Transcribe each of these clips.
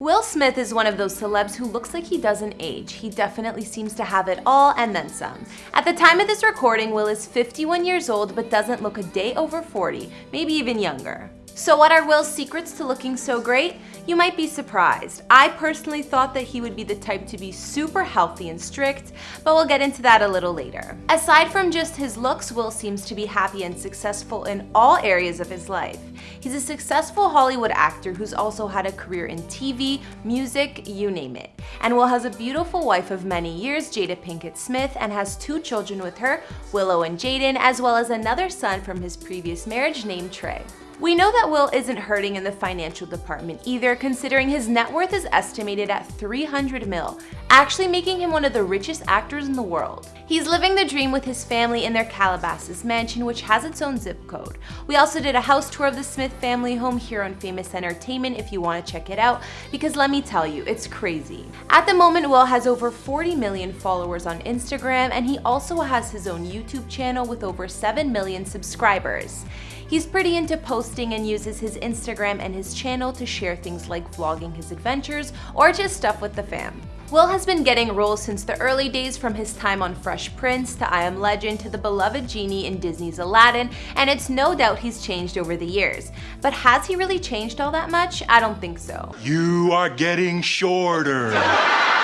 Will Smith is one of those celebs who looks like he doesn't age. He definitely seems to have it all and then some. At the time of this recording, Will is 51 years old but doesn't look a day over 40, maybe even younger. So what are Will's secrets to looking so great? You might be surprised. I personally thought that he would be the type to be super healthy and strict, but we'll get into that a little later. Aside from just his looks, Will seems to be happy and successful in all areas of his life. He's a successful Hollywood actor who's also had a career in TV, music, you name it. And Will has a beautiful wife of many years, Jada Pinkett Smith, and has two children with her, Willow and Jaden, as well as another son from his previous marriage named Trey. We know that Will isn't hurting in the financial department either, considering his net worth is estimated at 300 mil, actually making him one of the richest actors in the world. He's living the dream with his family in their Calabasas mansion, which has its own zip code. We also did a house tour of the Smith family home here on Famous Entertainment if you want to check it out, because let me tell you, it's crazy. At the moment, Will has over 40 million followers on Instagram, and he also has his own YouTube channel with over 7 million subscribers. He's pretty into posting and uses his Instagram and his channel to share things like vlogging his adventures or just stuff with the fam. Will has been getting roles since the early days from his time on Fresh Prince to I Am Legend to the beloved genie in Disney's Aladdin, and it's no doubt he's changed over the years. But has he really changed all that much? I don't think so. You are getting shorter.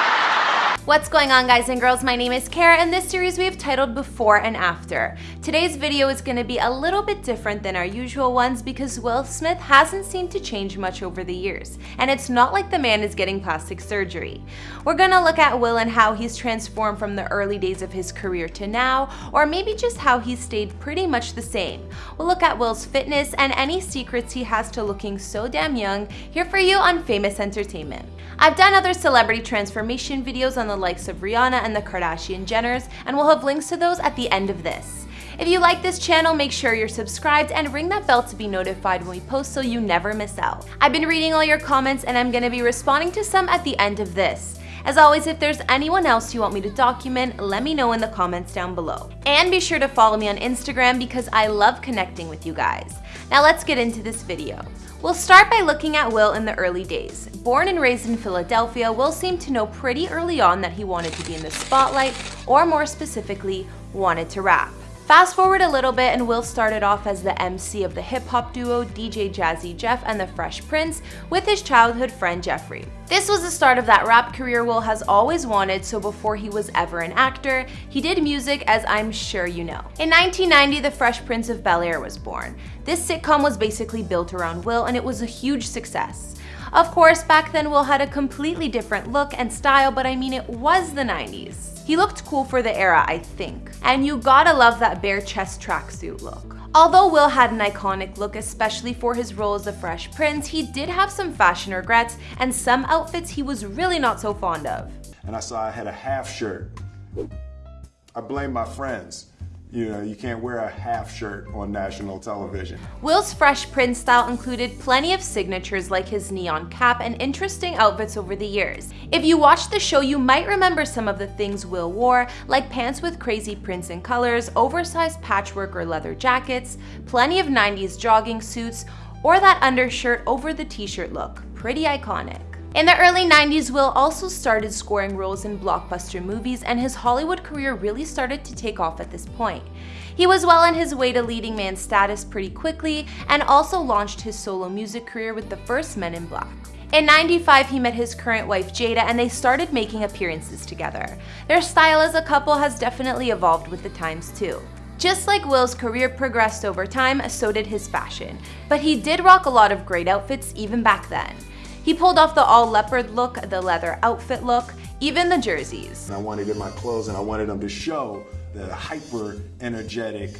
What's going on guys and girls, my name is Kara and this series we have titled Before and After. Today's video is going to be a little bit different than our usual ones because Will Smith hasn't seemed to change much over the years, and it's not like the man is getting plastic surgery. We're gonna look at Will and how he's transformed from the early days of his career to now, or maybe just how he's stayed pretty much the same. We'll look at Will's fitness and any secrets he has to looking so damn young here for you on Famous Entertainment. I've done other celebrity transformation videos on the likes of Rihanna and the Kardashian Jenners, and we'll have links to those at the end of this. If you like this channel, make sure you're subscribed and ring that bell to be notified when we post so you never miss out. I've been reading all your comments and I'm gonna be responding to some at the end of this. As always, if there's anyone else you want me to document, let me know in the comments down below. And be sure to follow me on Instagram because I love connecting with you guys. Now let's get into this video. We'll start by looking at Will in the early days. Born and raised in Philadelphia, Will seemed to know pretty early on that he wanted to be in the spotlight, or more specifically, wanted to rap. Fast forward a little bit and Will started off as the MC of the hip hop duo DJ Jazzy Jeff and the Fresh Prince with his childhood friend Jeffrey. This was the start of that rap career Will has always wanted, so before he was ever an actor, he did music as I'm sure you know. In 1990, The Fresh Prince of Bel-Air was born. This sitcom was basically built around Will and it was a huge success. Of course, back then Will had a completely different look and style, but I mean it was the 90s. He looked cool for the era, I think. And you gotta love that bare chest tracksuit look. Although Will had an iconic look, especially for his role as the Fresh Prince, he did have some fashion regrets and some outfits he was really not so fond of. And I saw I had a half shirt. I blame my friends you know, you can't wear a half shirt on national television. Will's Fresh Prince style included plenty of signatures like his neon cap and interesting outfits over the years. If you watched the show, you might remember some of the things Will wore, like pants with crazy prints and colors, oversized patchwork or leather jackets, plenty of 90s jogging suits, or that undershirt over the t-shirt look. Pretty iconic. In the early 90s, Will also started scoring roles in blockbuster movies and his Hollywood career really started to take off at this point. He was well on his way to leading man status pretty quickly and also launched his solo music career with the first Men in Black. In 95, he met his current wife Jada and they started making appearances together. Their style as a couple has definitely evolved with the times too. Just like Will's career progressed over time, so did his fashion. But he did rock a lot of great outfits even back then. He pulled off the all leopard look, the leather outfit look, even the jerseys. I wanted in my clothes and I wanted them to show the hyper energetic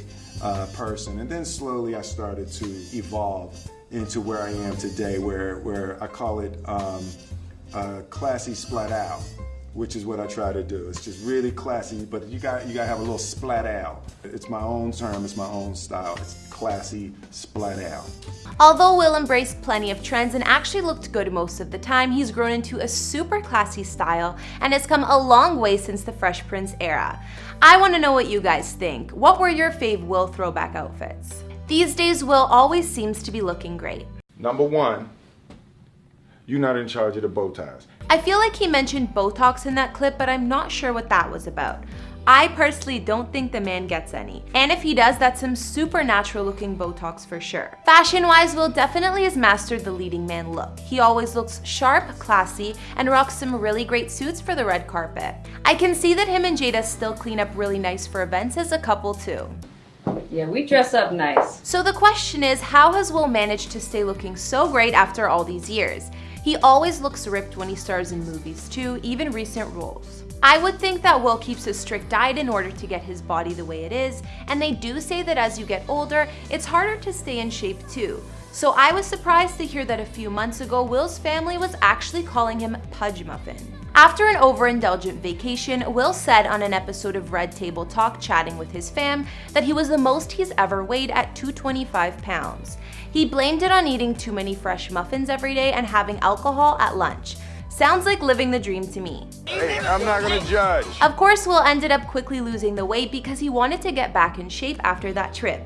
uh, person. And then slowly I started to evolve into where I am today, where, where I call it um, uh, classy splat out which is what I try to do. It's just really classy, but you got you got to have a little splat out. It's my own term, it's my own style. It's classy splat out. Although Will embraced plenty of trends and actually looked good most of the time, he's grown into a super classy style and has come a long way since the Fresh Prince era. I want to know what you guys think. What were your fave Will throwback outfits? These days, Will always seems to be looking great. Number one, you're not in charge of the bow ties. I feel like he mentioned Botox in that clip, but I'm not sure what that was about. I personally don't think the man gets any. And if he does, that's some supernatural looking Botox for sure. Fashion-wise, Will definitely has mastered the leading man look. He always looks sharp, classy, and rocks some really great suits for the red carpet. I can see that him and Jada still clean up really nice for events as a couple too. Yeah, we dress up nice. So the question is, how has Will managed to stay looking so great after all these years? He always looks ripped when he stars in movies too, even recent roles. I would think that Will keeps a strict diet in order to get his body the way it is, and they do say that as you get older, it's harder to stay in shape too. So I was surprised to hear that a few months ago, Will's family was actually calling him Pudge Muffin. After an overindulgent vacation, Will said on an episode of Red Table Talk chatting with his fam that he was the most he's ever weighed at 225 pounds. He blamed it on eating too many fresh muffins every day and having alcohol at lunch. Sounds like living the dream to me. Hey, I'm not gonna judge. Of course, Will ended up quickly losing the weight because he wanted to get back in shape after that trip.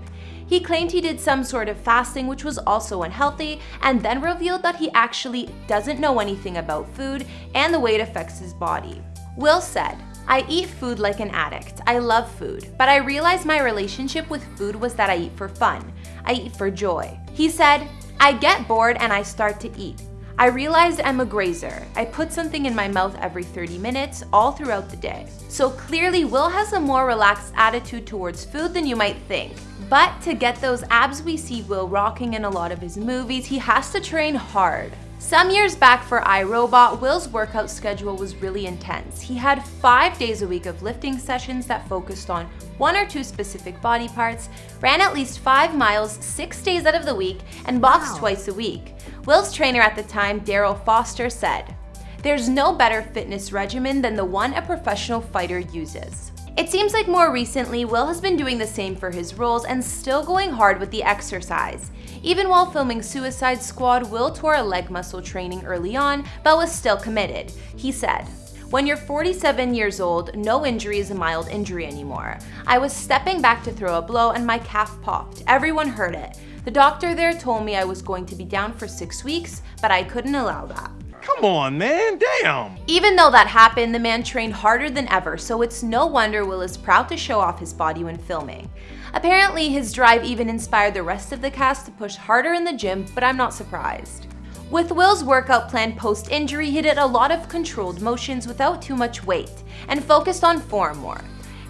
He claimed he did some sort of fasting which was also unhealthy and then revealed that he actually doesn't know anything about food and the way it affects his body. Will said, I eat food like an addict. I love food, but I realized my relationship with food was that I eat for fun. I eat for joy. He said, I get bored and I start to eat. I realized I'm a grazer. I put something in my mouth every 30 minutes, all throughout the day. So clearly Will has a more relaxed attitude towards food than you might think. But to get those abs we see Will rocking in a lot of his movies, he has to train hard. Some years back for I, Robot, Will's workout schedule was really intense. He had five days a week of lifting sessions that focused on one or two specific body parts, ran at least five miles six days out of the week, and boxed wow. twice a week. Will's trainer at the time, Darrell Foster, said, There's no better fitness regimen than the one a professional fighter uses. It seems like more recently, Will has been doing the same for his roles and still going hard with the exercise. Even while filming Suicide Squad, Will tore a leg muscle training early on, but was still committed. He said, when you're 47 years old, no injury is a mild injury anymore. I was stepping back to throw a blow and my calf popped. Everyone heard it. The doctor there told me I was going to be down for six weeks, but I couldn't allow that. Come on, man, damn! Even though that happened, the man trained harder than ever, so it's no wonder Will is proud to show off his body when filming. Apparently, his drive even inspired the rest of the cast to push harder in the gym, but I'm not surprised. With Will's workout plan post-injury, he did a lot of controlled motions without too much weight, and focused on form more.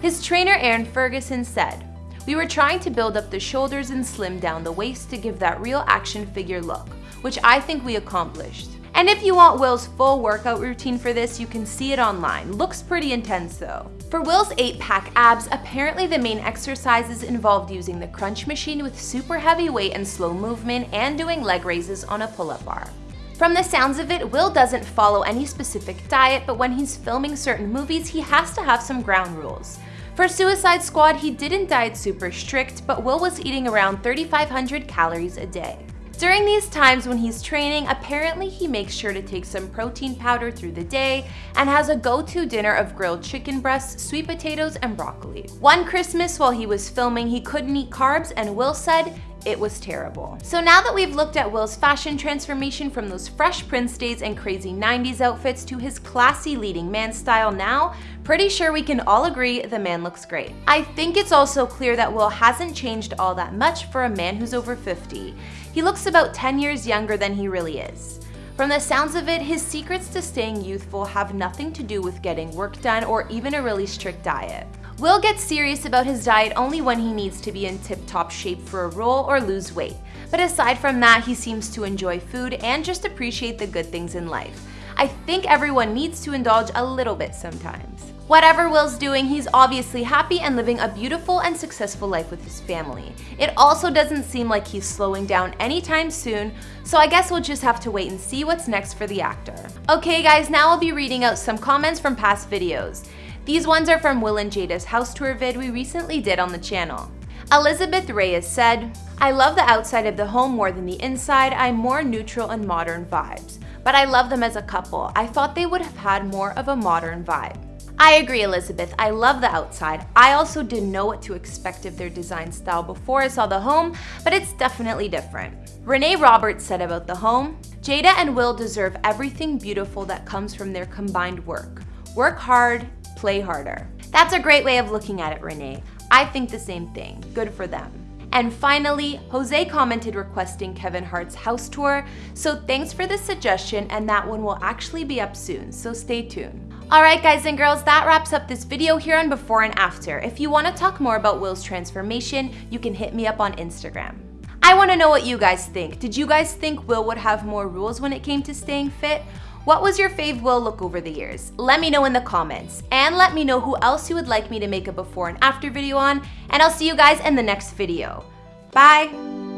His trainer Aaron Ferguson said, we were trying to build up the shoulders and slim down the waist to give that real action figure look, which I think we accomplished. And if you want Will's full workout routine for this, you can see it online. Looks pretty intense though. For Will's 8-pack abs, apparently the main exercises involved using the crunch machine with super heavy weight and slow movement and doing leg raises on a pull-up bar. From the sounds of it, Will doesn't follow any specific diet, but when he's filming certain movies, he has to have some ground rules. For Suicide Squad, he didn't diet super strict, but Will was eating around 3,500 calories a day. During these times when he's training, apparently he makes sure to take some protein powder through the day and has a go-to dinner of grilled chicken breasts, sweet potatoes, and broccoli. One Christmas while he was filming, he couldn't eat carbs and Will said it was terrible. So now that we've looked at Will's fashion transformation from those fresh Prince days and crazy 90s outfits to his classy leading man style now, pretty sure we can all agree the man looks great. I think it's also clear that Will hasn't changed all that much for a man who's over 50. He looks about 10 years younger than he really is. From the sounds of it, his secrets to staying youthful have nothing to do with getting work done or even a really strict diet. Will gets serious about his diet only when he needs to be in tip-top shape for a role or lose weight. But aside from that, he seems to enjoy food and just appreciate the good things in life. I think everyone needs to indulge a little bit sometimes. Whatever Will's doing, he's obviously happy and living a beautiful and successful life with his family. It also doesn't seem like he's slowing down anytime soon, so I guess we'll just have to wait and see what's next for the actor. Okay guys, now I'll be reading out some comments from past videos. These ones are from Will and Jada's house tour vid we recently did on the channel. Elizabeth Reyes said, I love the outside of the home more than the inside, I'm more neutral and modern vibes. But I love them as a couple, I thought they would have had more of a modern vibe. I agree, Elizabeth. I love the outside. I also didn't know what to expect of their design style before I saw the home, but it's definitely different. Renee Roberts said about the home, Jada and Will deserve everything beautiful that comes from their combined work. Work hard, play harder. That's a great way of looking at it, Renee. I think the same thing. Good for them. And finally, Jose commented requesting Kevin Hart's house tour, so thanks for the suggestion and that one will actually be up soon, so stay tuned. Alright guys and girls, that wraps up this video here on before and after. If you want to talk more about Will's transformation, you can hit me up on Instagram. I want to know what you guys think. Did you guys think Will would have more rules when it came to staying fit? What was your fave Will look over the years? Let me know in the comments. And let me know who else you would like me to make a before and after video on. And I'll see you guys in the next video. Bye!